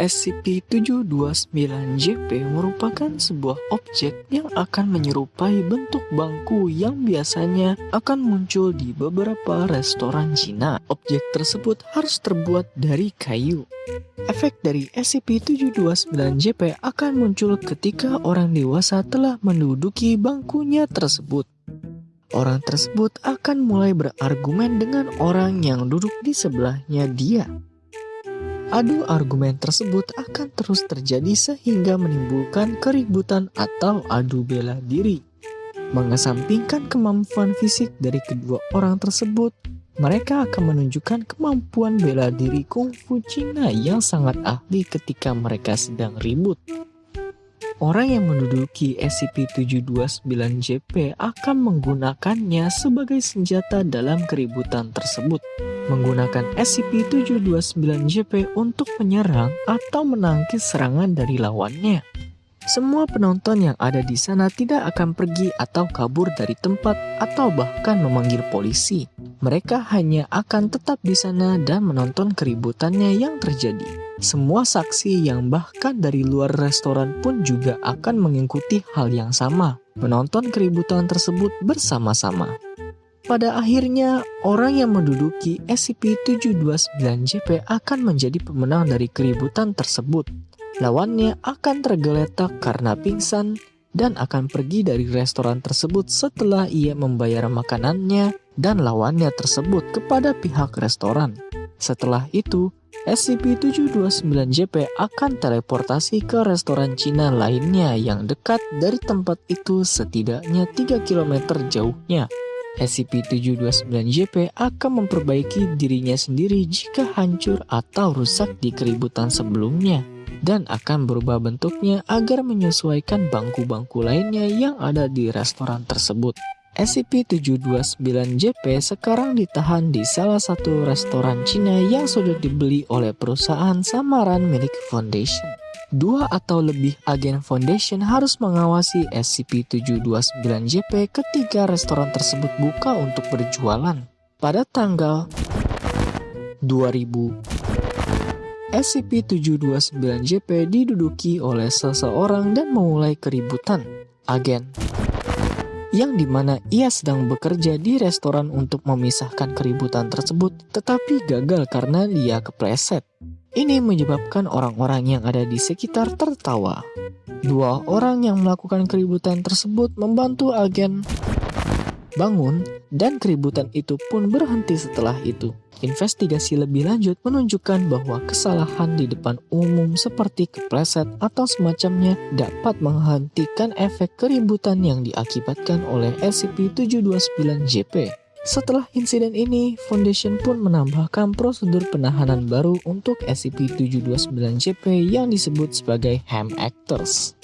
SCP-729-JP merupakan sebuah objek yang akan menyerupai bentuk bangku yang biasanya akan muncul di beberapa restoran Cina. Objek tersebut harus terbuat dari kayu. Efek dari SCP-729-JP akan muncul ketika orang dewasa telah menduduki bangkunya tersebut. Orang tersebut akan mulai berargumen dengan orang yang duduk di sebelahnya dia. Adu argumen tersebut akan terus terjadi sehingga menimbulkan keributan atau adu bela diri. Mengesampingkan kemampuan fisik dari kedua orang tersebut, mereka akan menunjukkan kemampuan bela diri kungfu Cina yang sangat ahli ketika mereka sedang ribut. Orang yang menduduki SCP-729-JP akan menggunakannya sebagai senjata dalam keributan tersebut. Menggunakan SCP-729-JP untuk menyerang atau menangkis serangan dari lawannya. Semua penonton yang ada di sana tidak akan pergi atau kabur dari tempat atau bahkan memanggil polisi. Mereka hanya akan tetap di sana dan menonton keributannya yang terjadi. Semua saksi yang bahkan dari luar restoran pun juga akan mengikuti hal yang sama, menonton keributan tersebut bersama-sama. Pada akhirnya, orang yang menduduki SCP-729-JP akan menjadi pemenang dari keributan tersebut. Lawannya akan tergeletak karena pingsan dan akan pergi dari restoran tersebut setelah ia membayar makanannya dan lawannya tersebut kepada pihak restoran. Setelah itu, SCP-729-JP akan teleportasi ke restoran Cina lainnya yang dekat dari tempat itu setidaknya 3 km jauhnya. SCP-729-JP akan memperbaiki dirinya sendiri jika hancur atau rusak di keributan sebelumnya dan akan berubah bentuknya agar menyesuaikan bangku-bangku lainnya yang ada di restoran tersebut. SCP-729-JP sekarang ditahan di salah satu restoran Cina yang sudah dibeli oleh perusahaan samaran milik Foundation. Dua atau lebih agen Foundation harus mengawasi SCP-729-JP ketika restoran tersebut buka untuk berjualan. Pada tanggal 2000, SCP-729-JP diduduki oleh seseorang dan memulai keributan. Agen yang di mana ia sedang bekerja di restoran untuk memisahkan keributan tersebut, tetapi gagal karena dia kepleset. Ini menyebabkan orang-orang yang ada di sekitar tertawa. Dua orang yang melakukan keributan tersebut membantu agen bangun dan keributan itu pun berhenti setelah itu. Investigasi lebih lanjut menunjukkan bahwa kesalahan di depan umum seperti kepleset atau semacamnya dapat menghentikan efek keributan yang diakibatkan oleh SCP-729-JP. Setelah insiden ini, Foundation pun menambahkan prosedur penahanan baru untuk SCP-729-JP yang disebut sebagai Ham Actors.